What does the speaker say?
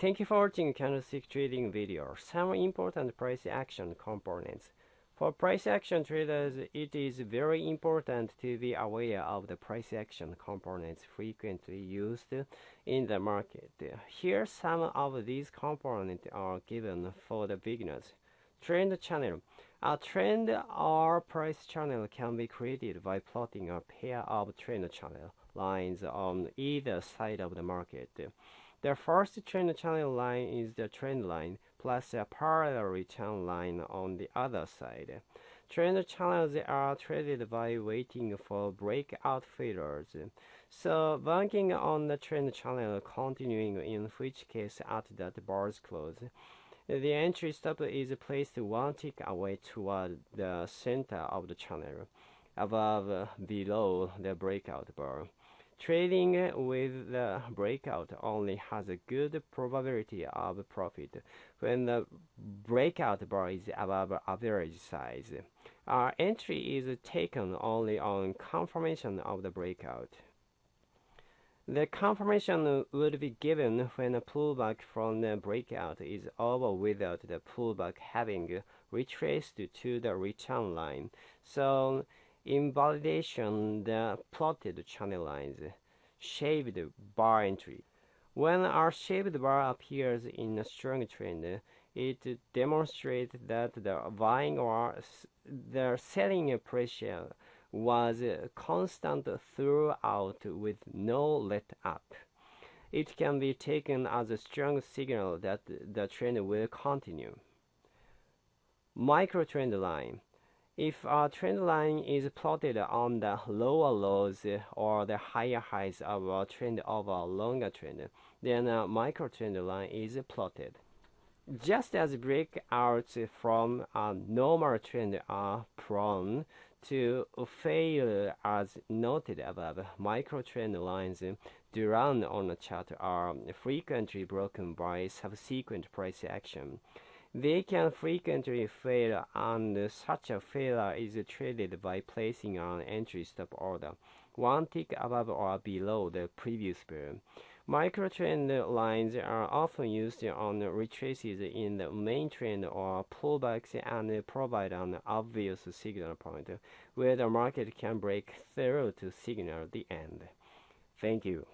Thank you for watching candlestick trading video. Some important price action components. For price action traders, it is very important to be aware of the price action components frequently used in the market. Here some of these components are given for the beginners. Trend channel. A trend or price channel can be created by plotting a pair of trend channel lines on either side of the market. The first trend channel line is the trend line plus a parallel return line on the other side. Trend channels are traded by waiting for breakout failures. So banking on the trend channel continuing in which case at that bar's close. The entry stop is placed one tick away toward the center of the channel, above below the breakout bar. Trading with the breakout only has a good probability of profit when the breakout bar is above average size. Our entry is taken only on confirmation of the breakout. The confirmation would be given when a pullback from the breakout is over without the pullback having retraced to the return line. So invalidation the plotted channel lines, shaved bar entry. When a shaved bar appears in a strong trend, it demonstrates that the buying or the selling pressure was constant throughout with no let up. It can be taken as a strong signal that the trend will continue. Micro trend line. If a trend line is plotted on the lower lows or the higher highs of a trend over a longer trend, then a micro trend line is plotted. Just as breakouts from a normal trend uh, are prone to fail as noted above, micro trend lines drawn on a chart are frequently broken by subsequent price action. They can frequently fail and such a failure is traded by placing an entry stop order, one tick above or below the previous bear. Microtrend lines are often used on retraces in the main trend or pullbacks and provide an obvious signal point where the market can break through to signal the end. Thank you.